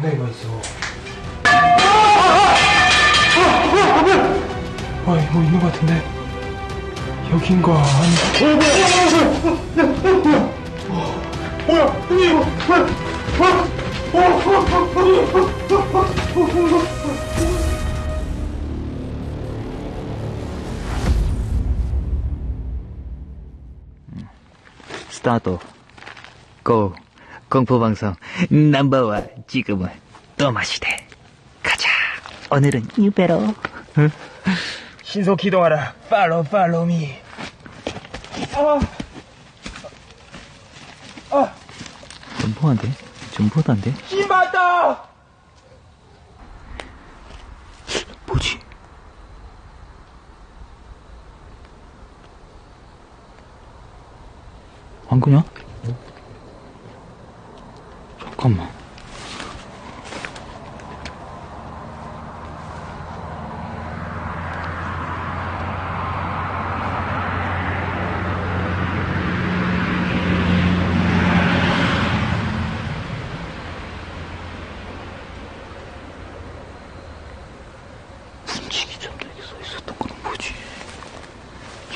상당히 맛있어. 아, 이거 있는 것 같은데. 여긴가, 아니. 뭐야, 이거, 뭐야, 스타트. 고. 공포방송 넘버원 지금은 또 마시대. 가자. 오늘은 유배로. 신속 기동하라. 팔로우, 팔로우 미. 점포한데? 점포단데? 씨발다! 뭐지? 안 그냐? 잠깐만. 문지기 전에 여기 써 있었던 건 뭐지?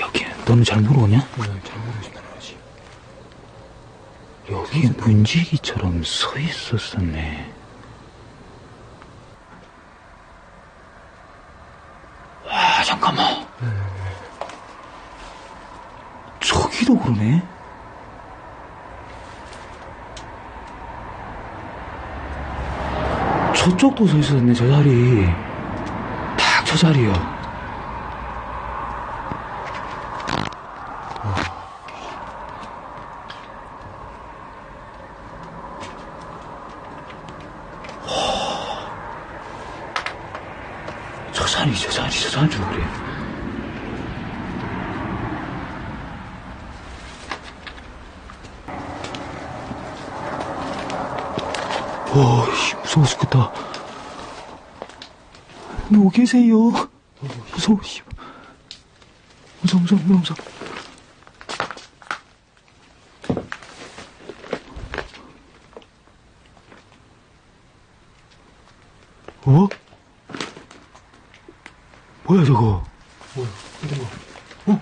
여기 너는 잘 모르냐? 잘 모르겠다, 그러지. 여기 문지기처럼 서 있었었네. 아 잠깐만. 저기도 그러네. 저쪽도 서 있었네 저 자리. 딱 저 자리요. 자리 저 자리 그래. 와, 씨, 무서워 죽겠다. 누구 계세요? 무서워, 씨. 무서워, 무서워, 무서워, 무서워. 어? 뭐야, 저거? 뭐야, 근데 뭐.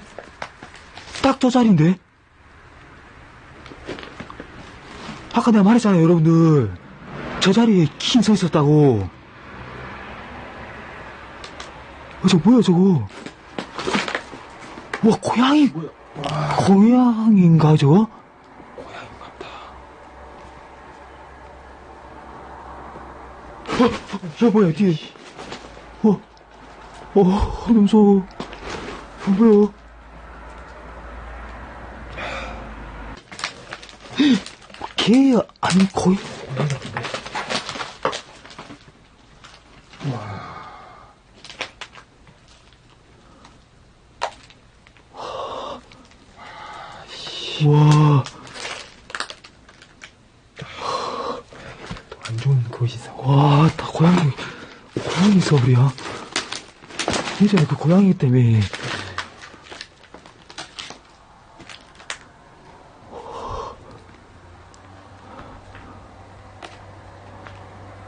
딱저 자리인데? 아까 내가 말했잖아요, 여러분들. 저 자리에 킹 서 있었다고. 어, 저 뭐야, 저거? 와, 고양이. 고양인가, 저거? 어, 어, 야, 뭐야, 뒤에. 어, 어, 너무 무서워. 어, 뭐야. 개 아니 거의 와, 안 좋은 있어. 와, 다 고양이, 고양이 서울이야. 예전에 그 고양이 때문에.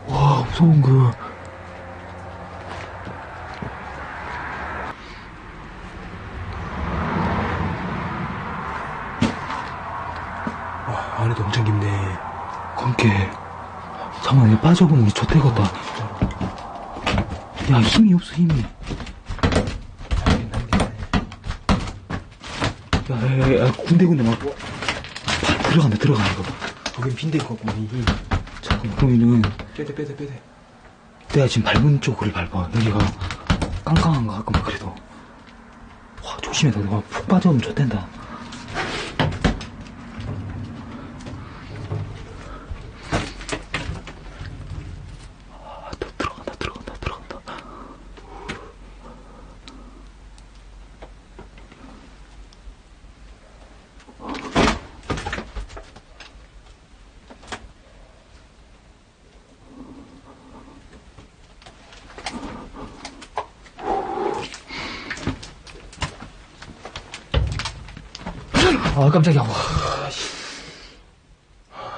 와, 무서운 그. 와, 안에도 엄청 깊네. 건게. 잠깐만, 얘 빠져보면 좆되겠다. 야, 힘이 없어, 힘이. 야, 야, 야, 야, 군데군데 막. 발 들어간다, 들어가, 이거. 거긴 빈대 있겠구만, 이 힘. 잠깐만, 그러면은. 빼대, 빼대, 빼대. 내가 지금 밟은 쪽을 밟아. 여기가 깡깡한 거 같구만, 그래도. 와, 조심해. 너가 푹 빠져오면 좋댄다. 아, 또 들어간다, 들어간다, 들어간다. 아, 깜짝이야. 와.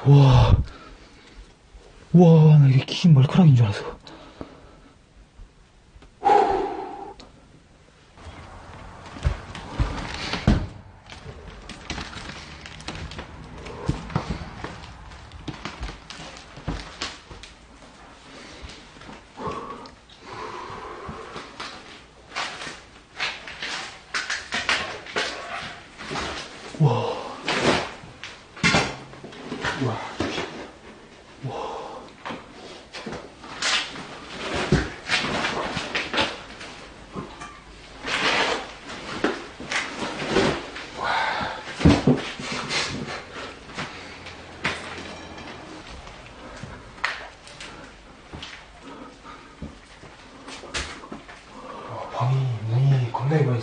와. 와, 나 이게 귀신 머리카락인 줄 알았어. 방이 문이 겁나게 많이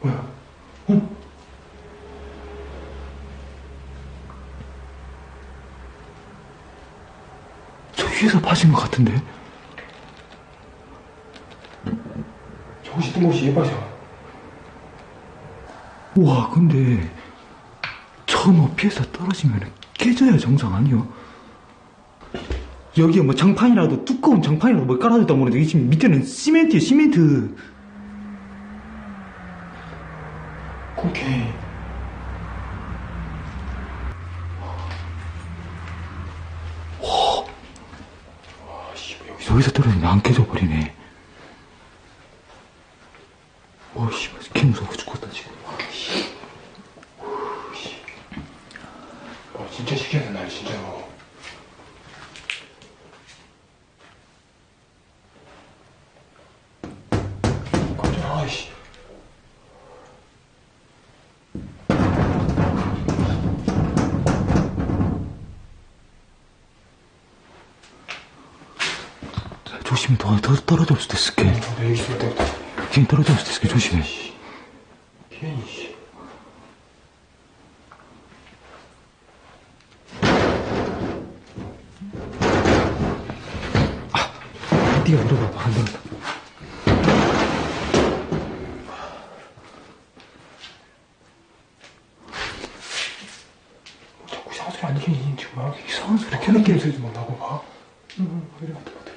뭐야? 어? 저 위에서 파신 것 같은데? 저것이 뜬금없이 예뻐져. 우와, 근데, 저 높이에서 떨어지면 깨져야 정상 아니요? 여기에 뭐 장판이라도, 두꺼운 장판이라도 뭐 깔아줬다 모르는데, 이게 지금 밑에는 시멘트에 시멘트. 오케이. 와, 씨, 뭐 여기서 떨어지면 안 깨져버리네. 와, 씨, 개 무서워 죽겠다, 지금. 괜히, 씨. 네가 물어봐봐, 안 된다. 자꾸 이상한 소리 안 들리니, 지금 막. 이상한 소리 소리 좀 나고 봐. 응, 그래, 맞다, 맞다.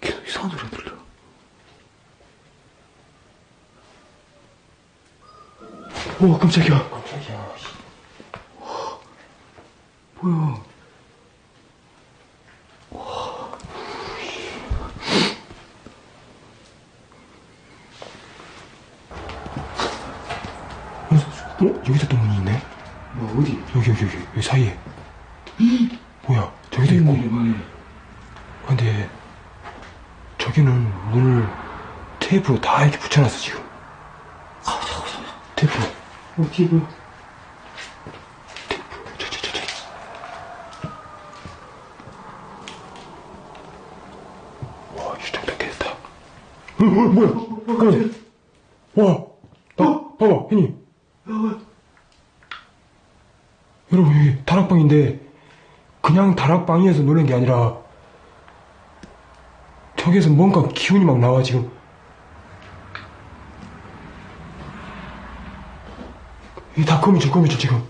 계속 이상한 소리가 들려. 오, 깜짝이야. 깜짝이야, 씨. 뭐야. 어, 여기도 또 문이 있네? 뭐, 어디? 여기, 여기, 여기, 여기 사이에. 뭐야, 저기도 있고. 근데, 저기는 문을 테이프로 다 이렇게 붙여놨어, 지금. 아, 잠깐만, 잠깐만. 테이프. 어디, 뭐야. 저, 저, 저, 저. 와, 유정도 됐다. 어, 어, 뭐야? 어, 와, 나, 봐봐, 형님. 여러분, 여기 다락방인데, 그냥 다락방에서 노는 게 아니라, 저기에서 뭔가 기운이 막 나와, 지금. 이게 다 거미줄, 거미줄, 지금.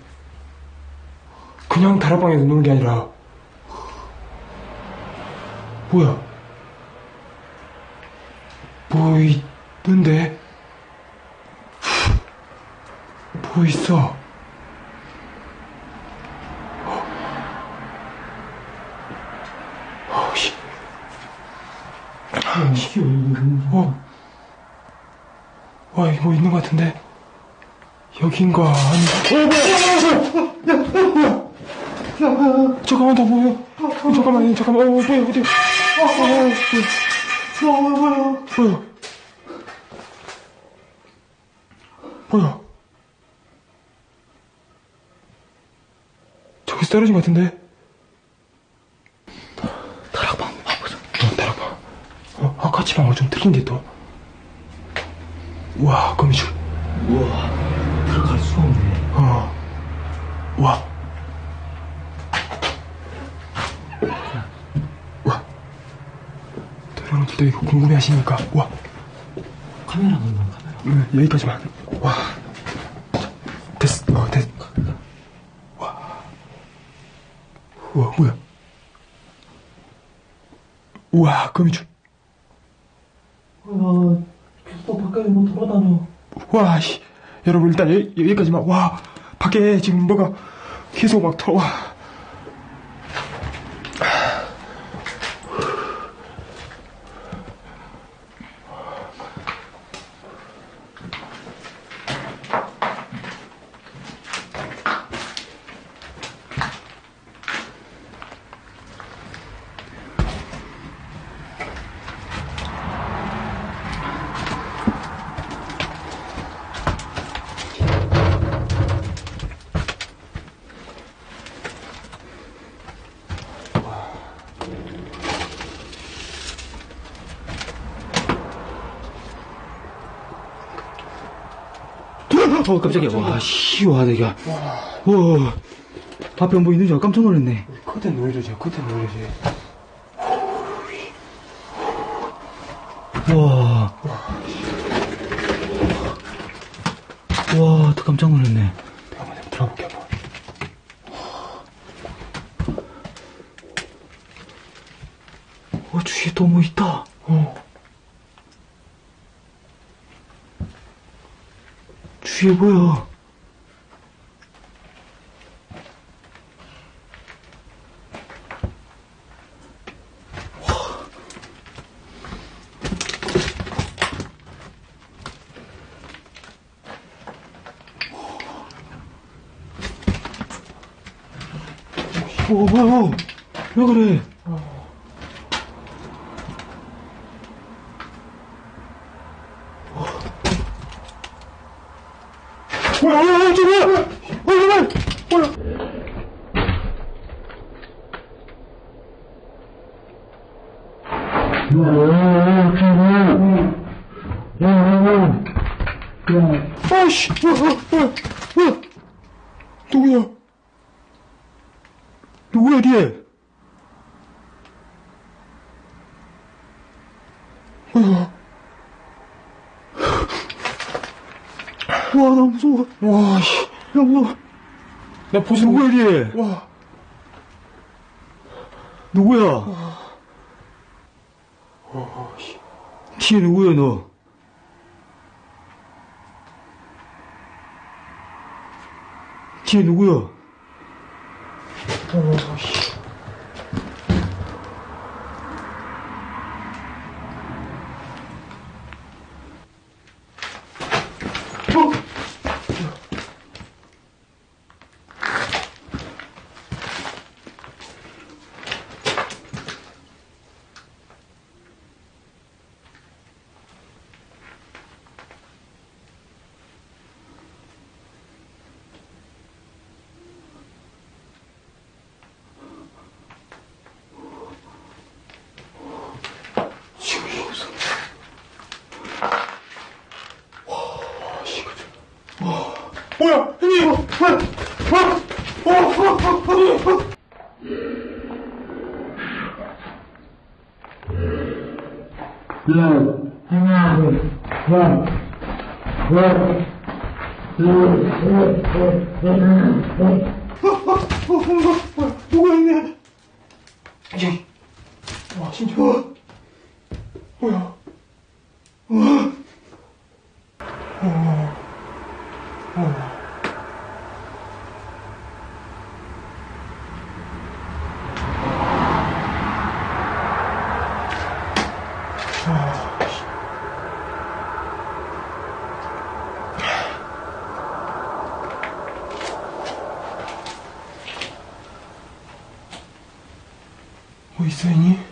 그냥 다락방에서 노는 게 아니라, 뭐야? 뭐 있는데? 뭐 있어? 어, 씨. 이게 왜 이러는 거야? 어. 와, 뭐 있는 것 같은데? 여긴가? 아니, 어, 뭐야! 야, 야, 뭐야! 잠깐만, 나 뭐야? 어, 잠깐만, 잠깐만, 어, 뭐야, 어디? 어, 어, 뭐야? 어, 뭐야. 뭐야? 뭐야? 저기서 떨어진 것 같은데? 다락방 한번 봐보자. 어, 따라봐. 어, 아까치 방어 좀 틀린데 또. 우와, 거미줄. 우와, 와. 와. 또 여러분들도 이거 궁금해 하시니까, 와. 카메라 넣는 카메라. 음, 여기까지만. 와. 자, 됐어. 어, 됐. 와. 우와, 뭐야. 우와, 거미줄. 야, 또 밖에 뭐 돌아다녀. 와, 씨. 여러분, 일단 여기, 여기까지만. 와, 밖에 지금 뭐가 계속 막 털어. 와. 어, 깜짝이야. 와, 씨, 와, 내가. 와, 앞에 뭐 있는지 알고 깜짝 놀랐네. 커튼 노이로지, 커튼 노이로지. 와. 와, 또 깜짝 놀랐네. 한번 들어볼게, 한번. 어, 주위에 또 뭐 있다. 어. 주위에 뭐야? 오, 뭐야? 왜 그래? 어, 어, 어, 저 뭐야? 어, 정말! 뭐야? 아씨, 뭐야, 뭐야, 뭐야? 누구야? 누구야, 뒤에? 와, 나 무서워. 와, 씨. 야, 무서워. 나 보스 누구야, 뒤에? 와, 누구야? 뒤에 누구야, 너? 뒤에 누구야? 어, 씨. 지금 이거 없어. 와, 씨, 그죠. 와, 뭐야, 형님, 이거, 뭐야, 와, 와, 와, 와, 와, 와. 누가 있네? 여기. 와, 진짜. 뭐야? 와. 와. お伊勢に？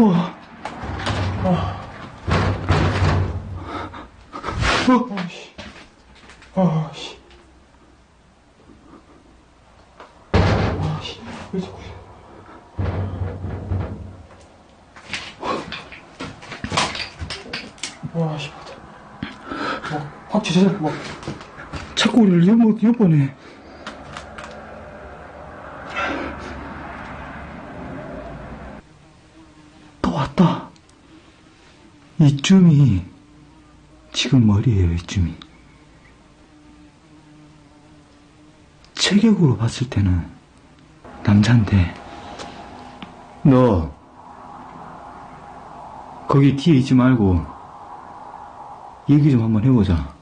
우와. 아씨. 아씨. 아 씨. 왜 자꾸. 와, 씨, 맞다. 뭐, 확 지져서, 뭐. 자꾸 우리를 엿보, 엿보네. 왔다. 이쯤이 지금 머리에요, 이쯤이. 체격으로 봤을 때는 남잔데, 너, 거기 뒤에 있지 말고, 얘기 좀 한번 해보자.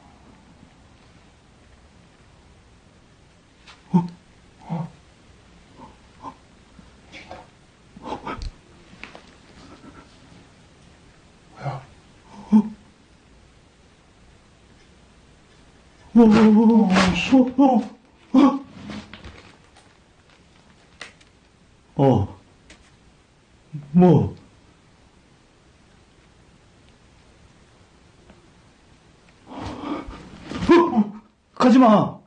오, 오, 어. 어. 뭐? 어, 가지 마!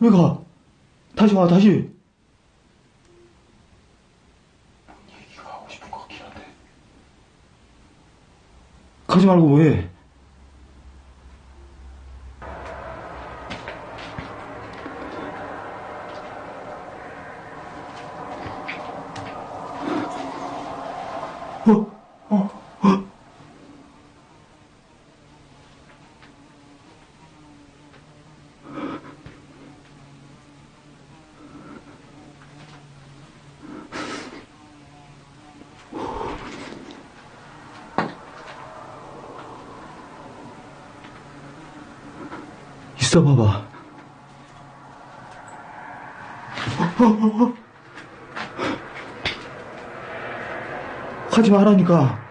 왜 가? 다시 와, 다시. 얘기가 하고 싶은 것 같긴 한데. 가지 말고 뭐 해? 어, 어, 있어 봐봐. 하지 말라니까.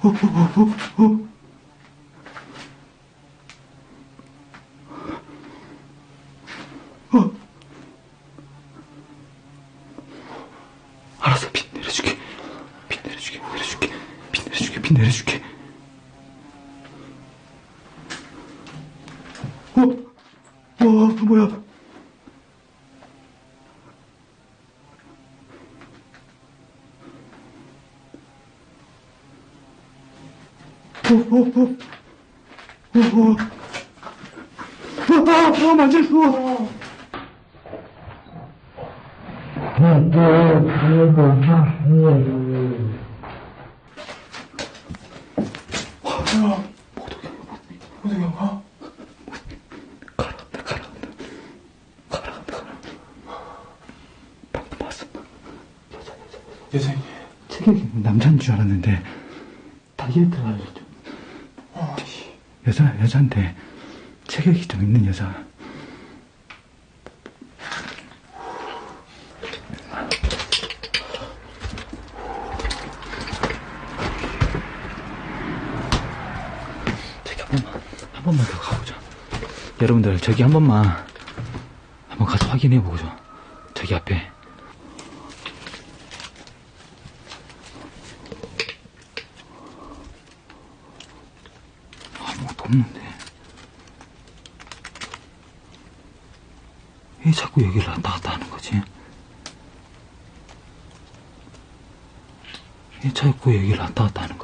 어, 어, 어, 어, 어. 어. 알았어, 빛 내려줄게. 빛 내려줄게, 내려줄게. 빛 내려줄게, 빛 내려줄게. 어? 어, 뭐야? 어, 어, 어. 어, 어. 아, 아, 아, 만질 수 없어. 뭐야? 호동이 형 가? 가라앉아, 가라앉아. 가라앉아, 가라앉아. 방금 봤어. 여자, 여자, 여자. 여생이. 체격이 남자인 줄 알았는데, 다이어트를. 여자, 여자인데, 체격이 좀 있는 여자. 저기 한 번만, 한 번만 더 가보자. 여러분들, 저기 한 번만, 한번 가서 확인해 보죠. 저기 앞에. 아무것도 없는데. 왜 자꾸 여기를 왔다 갔다 하는 거지? 왜 자꾸 여기를 왔다 갔다 하는